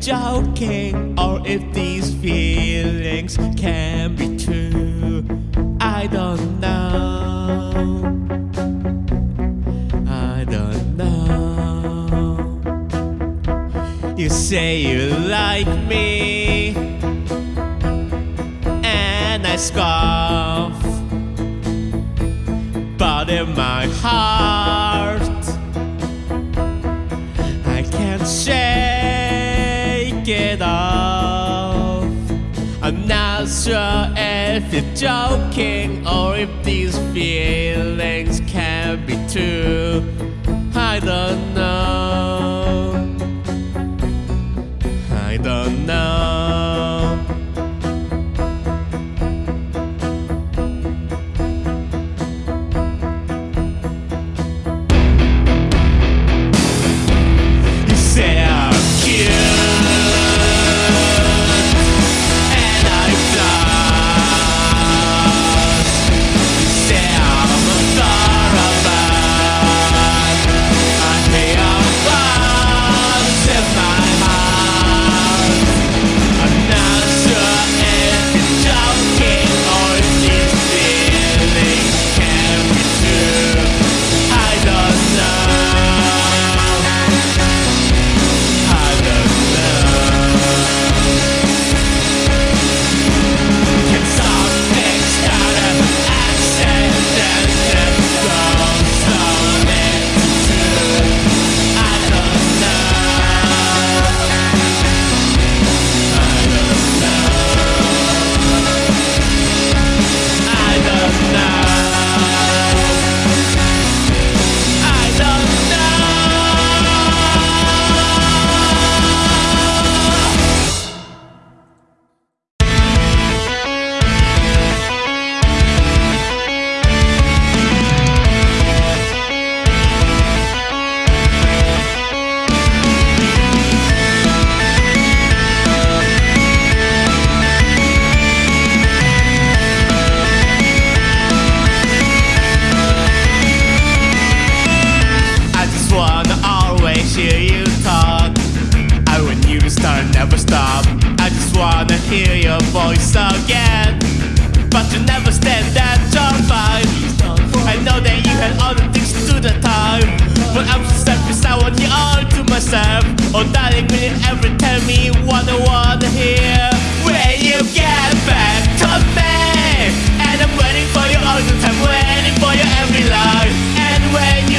joking or if these feelings can be true. I don't know. I don't know. You say you like me, and I scoff. But in my heart, sure if you're joking or if these feelings can be true. I don't know. I don't know. Start, never stop. I just wanna hear your voice again. But you never stand that your vibe. I know that you had other things to do the time. But I'm so selfish, I want you all to myself. Oh, darling, will you ever tell me what I wanna hear? When you get back to me, and I'm waiting for you all the time, waiting for you every line. And when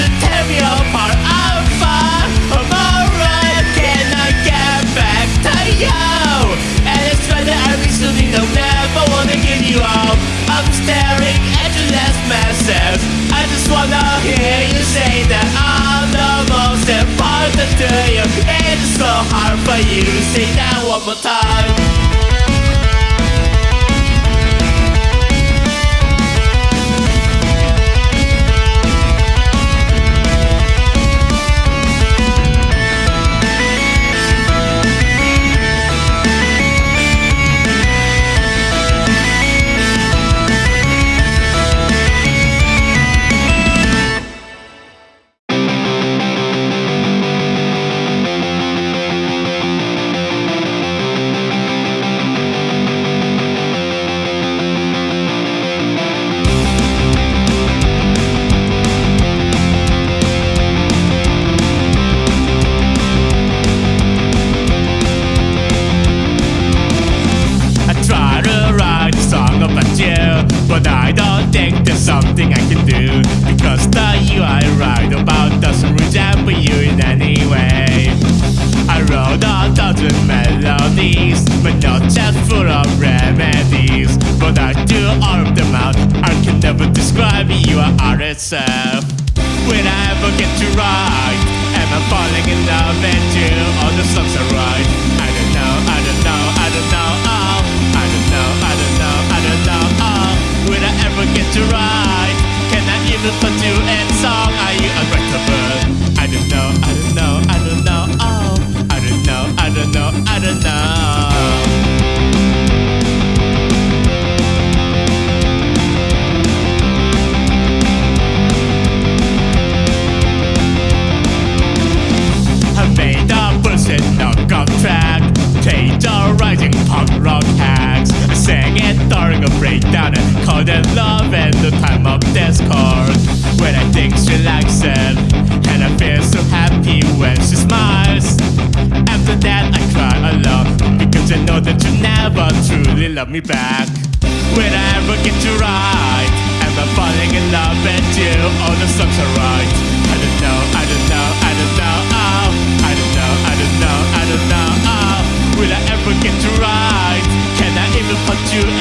to write a song about you, but I don't think there's something I can do because the you I write about doesn't resemble you in any way. I wrote a dozen melodies, but not just full of remedies. But I do all of them out. I can never describe you are itself. Will I ever get to write? Am I falling in love with you? All the songs I write. I straight down and call that love and the time of discord When I think she likes it And I feel so happy when she smiles After that I cry a lot Because I know that you never truly love me back Will I ever get to write Am I falling in love with you? All the songs are right I don't know, I don't know, I don't know oh. I don't know, I don't know, I don't know oh. Will I ever get to write? Can I even put you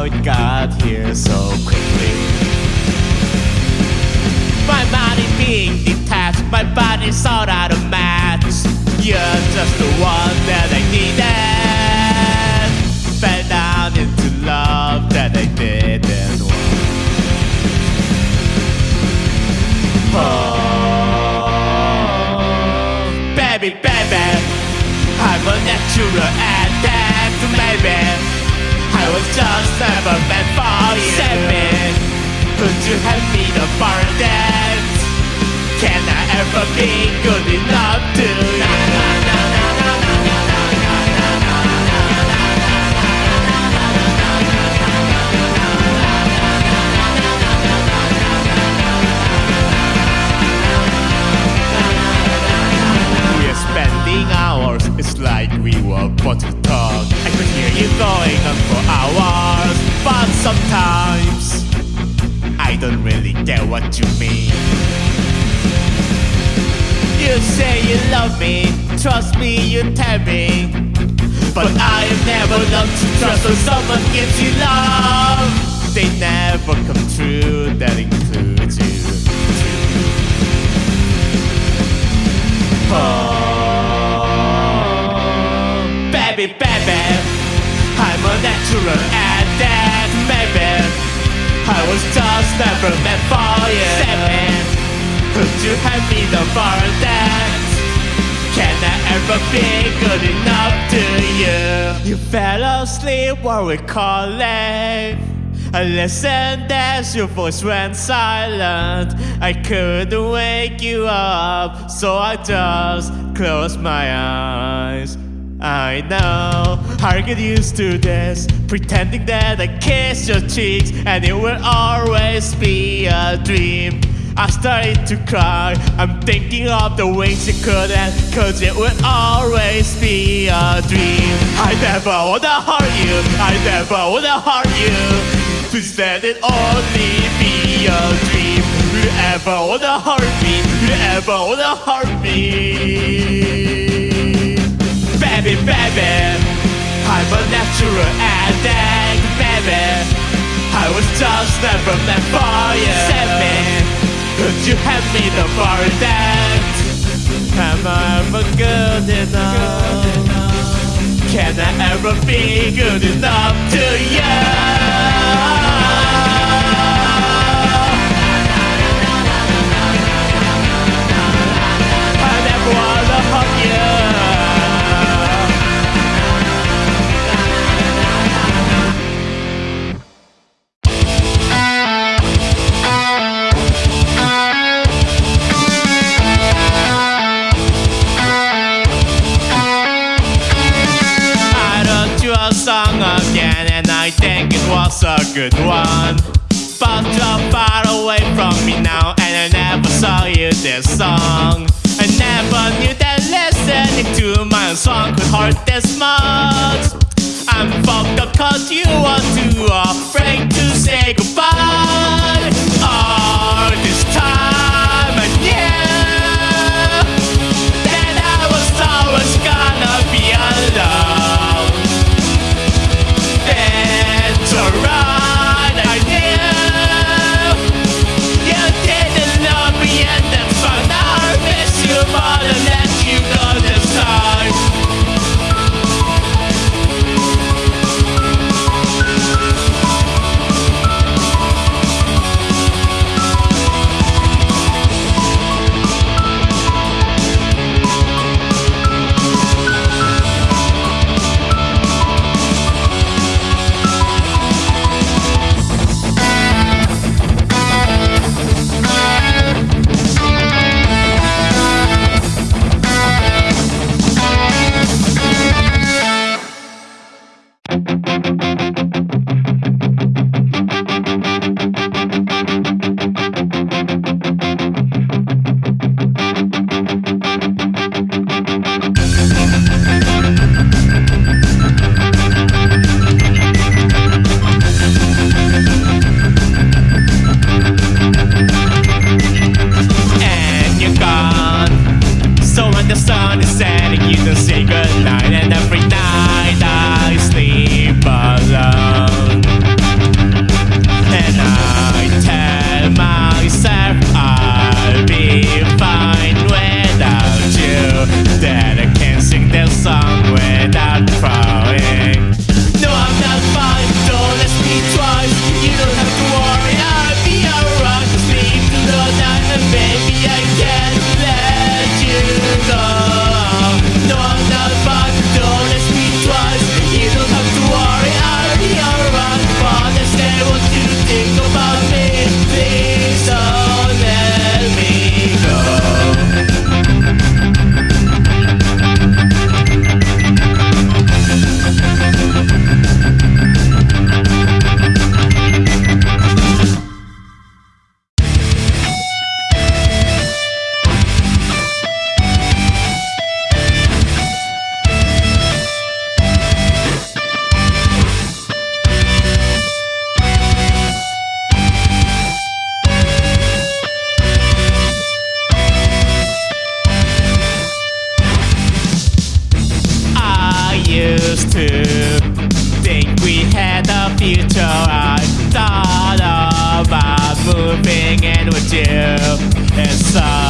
how it got here so quickly. My body being detached, my body's sort out of match. You're just the one that I needed. Fell down into love that I didn't want. Oh, baby, baby, I'm a natural addict, ain't good enough to you. We're spending hours, it's like we were born to talk. I could hear you going on for hours, but sometimes I don't really get what you mean. Say you love me, trust me, you tell me. But I have never learned to trust when someone gives you love. They never come true, that includes you. Oh, baby, baby, I'm a natural addict, baby. I was just never meant for you. Seven, could you help me to burn that? Can I ever be good enough to you? You fell asleep while we calling. I listened as your voice went silent. I couldn't wake you up, so I just closed my eyes. I know I get used to this, pretending that I kiss your cheeks and it will always be a dream. I started to cry. I'm thinking of the wings it could have, cause it would always be a dream. I never wanna hurt you, I never wanna hurt you. Please let it only be a dream. You ever wanna hurt me, you ever wanna hurt me. Baby, baby, I'm a natural addict, baby. I was just never meant for you hand me the bar that Am I ever good enough? Can I ever be good enough to you? Was a good one. But you're far away from me now and I never saw you this song I never knew that listening to my song could hurt this much. I'm fucked up cause you are too afraid to say goodbye used to think we had a future. I thought about moving in with you. It's such